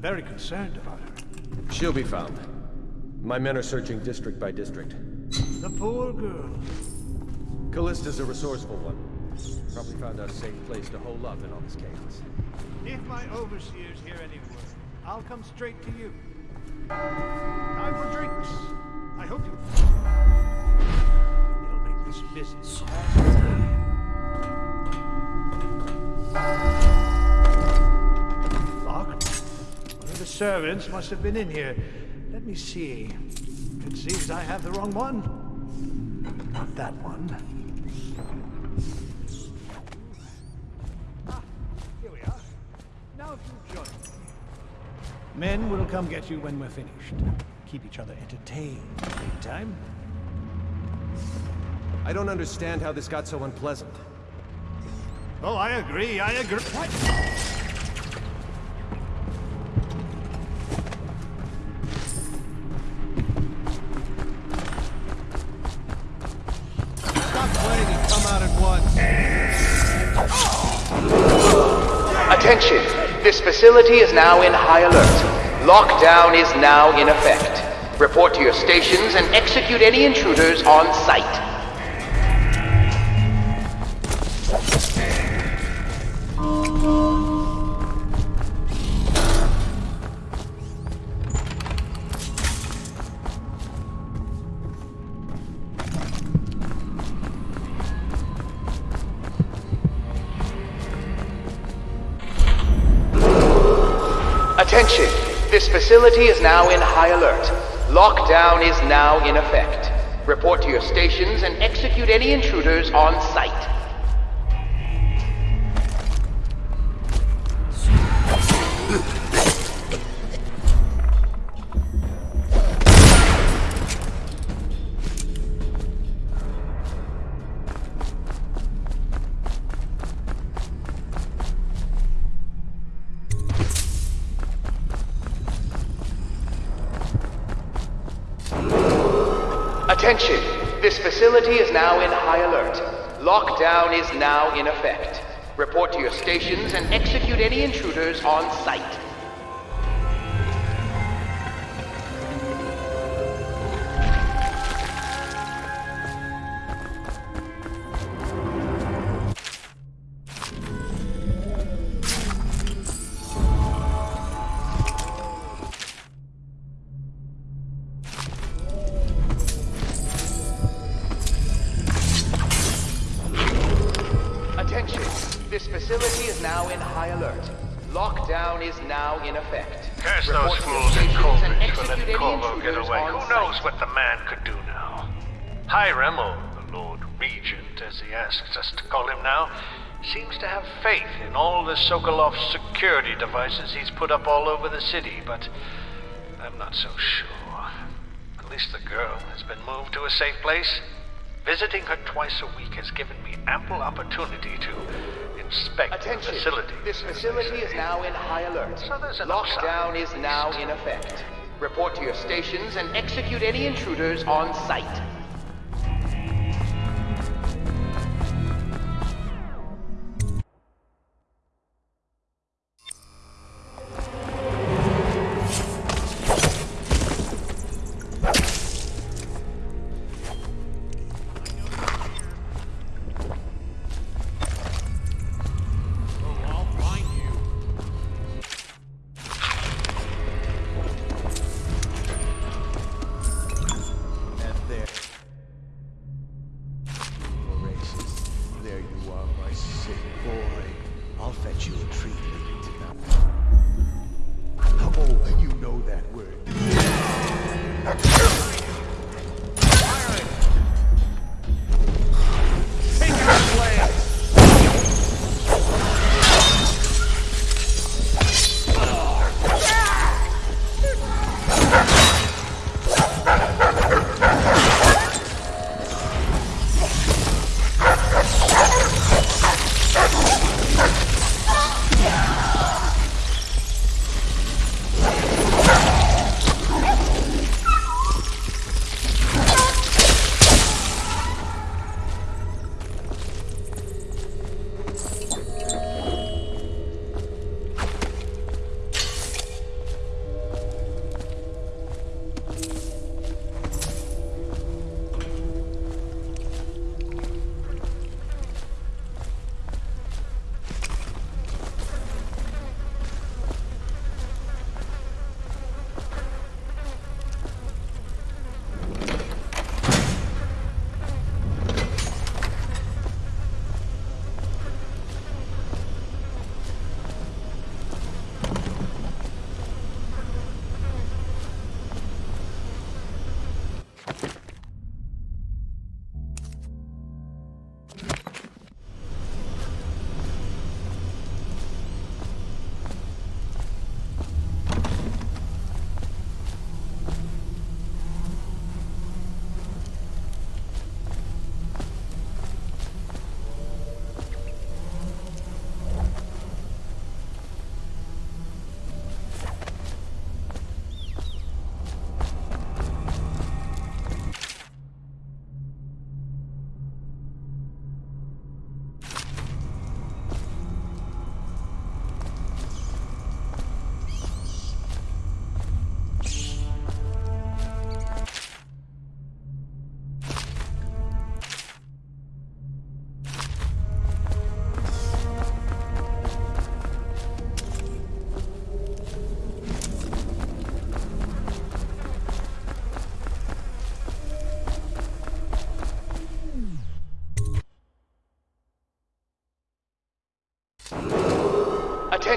Very concerned about her.
She'll be found. My men are searching district by district.
The poor girl.
Callista's a resourceful one. Probably found a safe place to hole up in all this chaos.
If my overseers hear any word, I'll come straight to you. Time for drinks. I hope you. It'll make this busy. Servants must have been in here. Let me see. It seems I have the wrong one. Not that one. Ah, here we are. Now if you join me. Men will come get you when we're finished. Keep each other entertained. Meantime,
I don't understand how this got so unpleasant.
Oh, I agree, I agree. What?
Facility is now in high alert. Lockdown is now in effect. Report to your stations and execute any intruders on site. Facility is now in high alert. Lockdown is now in effect. Report to your stations and execute any intruders on site. Now in effect. Report to your stations and execute any intruders on site.
All the Sokolov security devices he's put up all over the city, but I'm not so sure. At least the girl has been moved to a safe place. Visiting her twice a week has given me ample opportunity to inspect
Attention.
the facility.
This facility is now in high alert.
So
Lockdown is now in effect. Report to your stations and execute any intruders on site.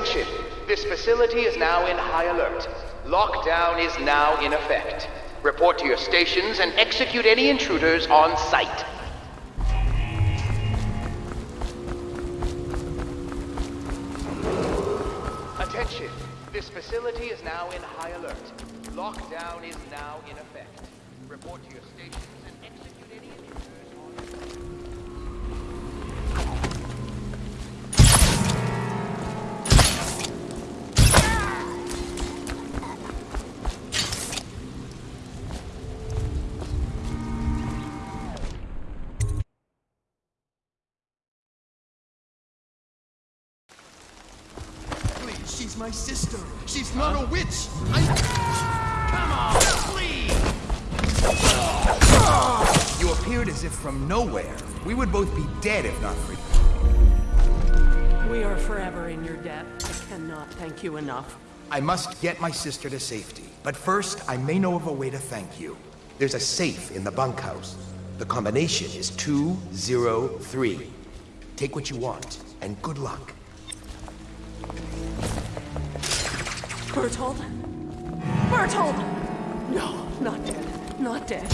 Attention! This facility is now in high alert. Lockdown is now in effect. Report to your stations and execute any intruders on site. Attention! This facility is now in high alert. Lockdown is now in effect. Report to your stations and execute
my sister. She's not a witch. I... Come on, please! You appeared as if from nowhere. We would both be dead if not for you.
We are forever in your debt. I cannot thank you enough.
I must get my sister to safety. But first, I may know of a way to thank you. There's a safe in the bunkhouse. The combination is 203. Take what you want, and good luck.
Bertold? Bertold! No, not dead. Not dead.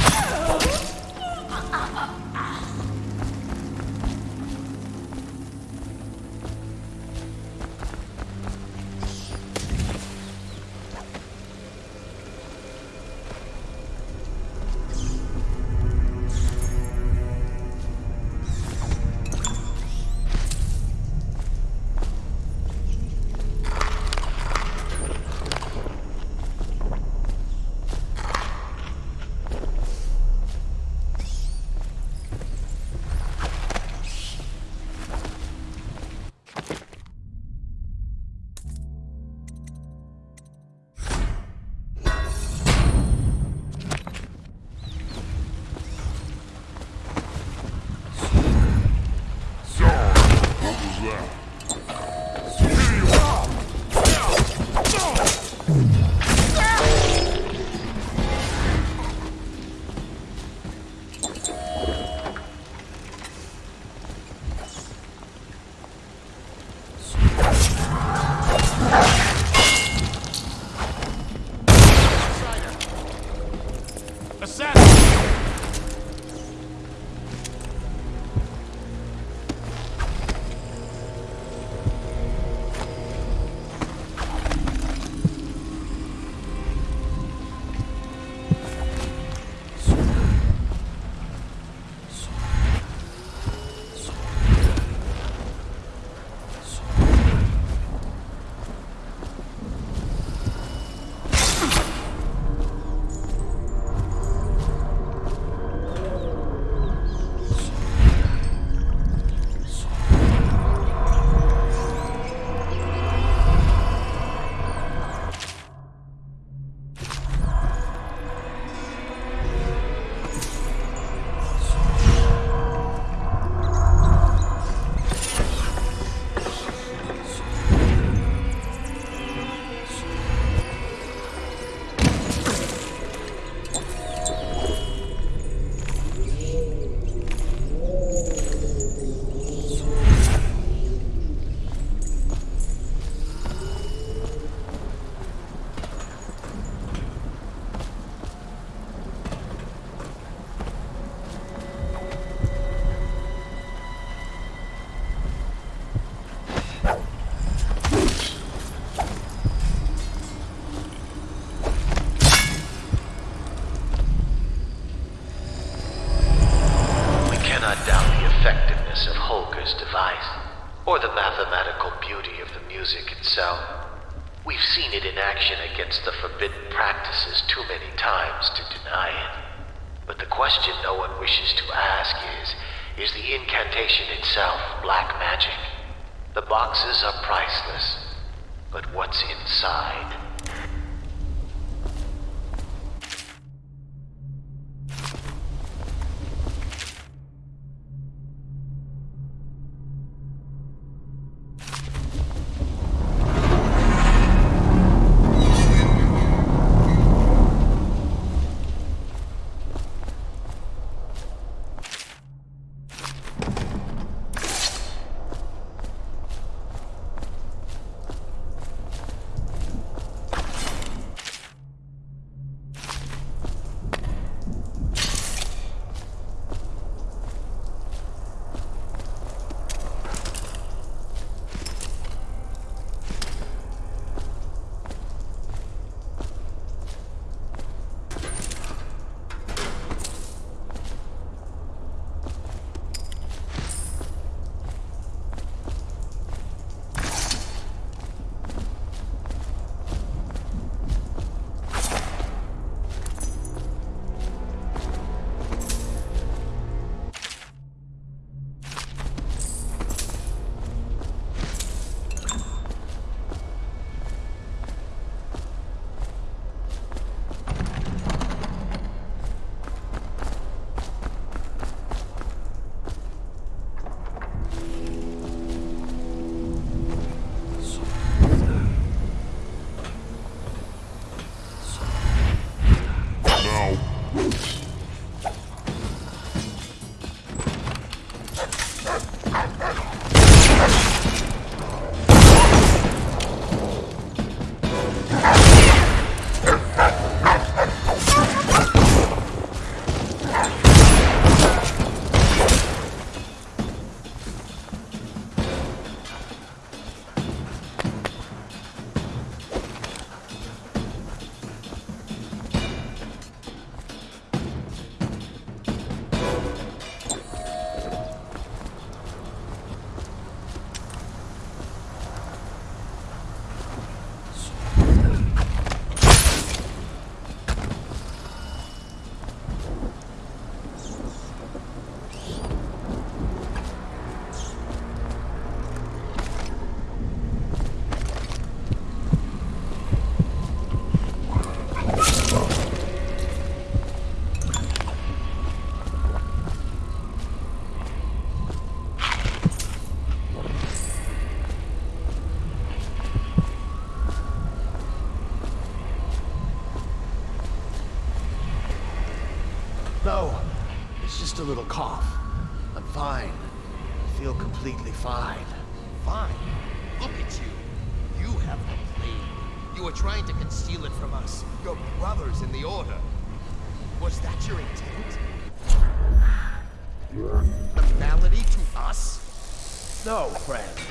No,
friend.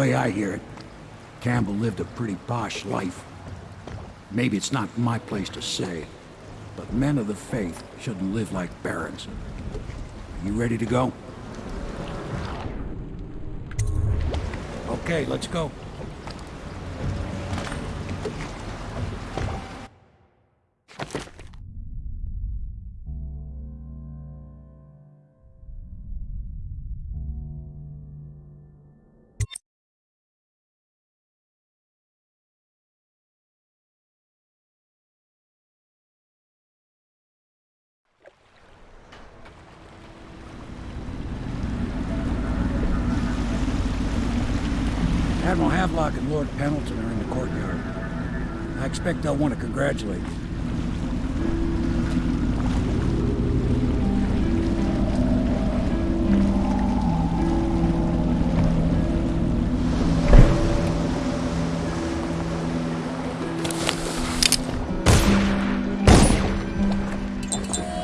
Way I hear it, Campbell lived a pretty posh life. Maybe it's not my place to say, but men of the faith shouldn't live like barons. Are you ready to go? Okay, let's go.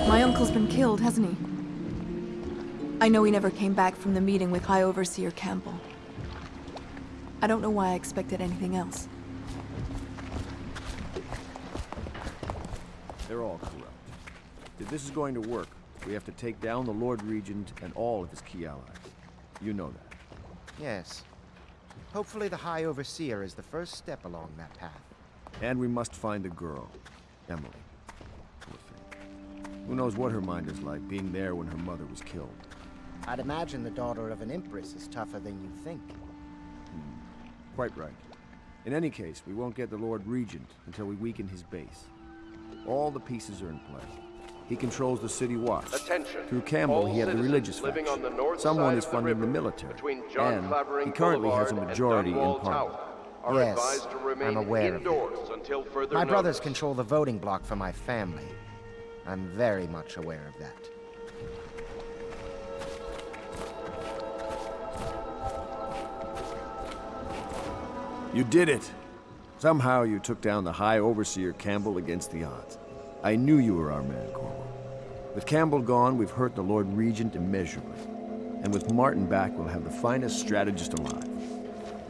My uncle's been killed, hasn't he? I know he never came back from the meeting with High Overseer Campbell. I don't know why I expected anything else.
They're all corrupt. If this is going to work, we have to take down the Lord Regent and all of his key allies. You know that.
Yes. Hopefully the High Overseer is the first step along that path.
And we must find the girl, Emily. Poor thing. Who knows what her mind is like, being there when her mother was killed.
I'd imagine the daughter of an Empress is tougher than you think. Hmm.
Quite right. In any case, we won't get the Lord Regent until we weaken his base. All the pieces are in place. He controls the city watch.
Attention.
Through Campbell,
All
he had the religious
living
faction.
on the north
Someone
side
is
of the
funding the, military.
between John
and
Clavering
he currently has a majority in
Dunwall
parliament.
Yes,
advised to remain
I'm aware of that.
indoors until further
My
notice.
brothers control the voting block for my family. I'm very much aware of that.
You did it! Somehow you took down the High Overseer Campbell against the odds. I knew you were our man, Corporal. With Campbell gone, we've hurt the Lord Regent immeasurably. And with Martin back, we'll have the finest strategist alive.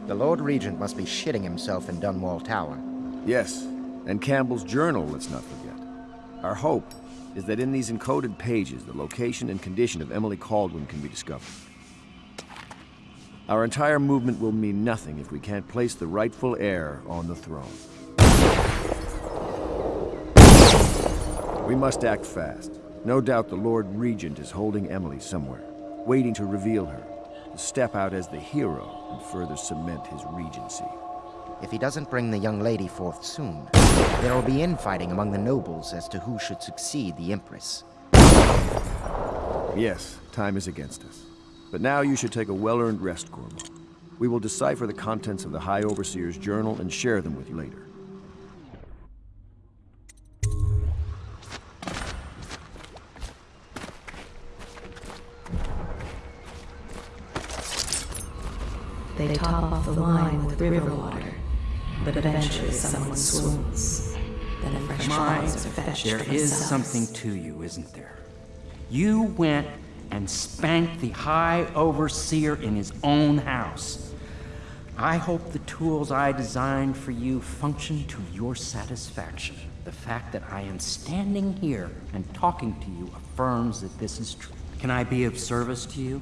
The Lord Regent must be shitting himself in Dunwall Tower.
Yes, and Campbell's journal, let's not forget. Our hope is that in these encoded pages, the location and condition of Emily Kaldwin can be discovered. Our entire movement will mean nothing if we can't place the rightful heir on the throne. We must act fast. No doubt the Lord Regent is holding Emily somewhere, waiting to reveal her, to step out as the hero and further cement his regency.
If he doesn't bring the young lady forth soon, there will be infighting among the nobles as to who should succeed the Empress.
Yes, time is against us. But now you should take a well-earned rest, Corvo. We will decipher the contents of the High Overseer's journal and share them with you later.
They top off the wine with river water, but eventually someone swoons. Then fresh bottles are fetched
there is something to you, isn't there? You went and spanked the High Overseer in his own house. I hope the tools I designed for you function to your satisfaction. The fact that I am standing here and talking to you affirms that this is true. Can I be of service to you?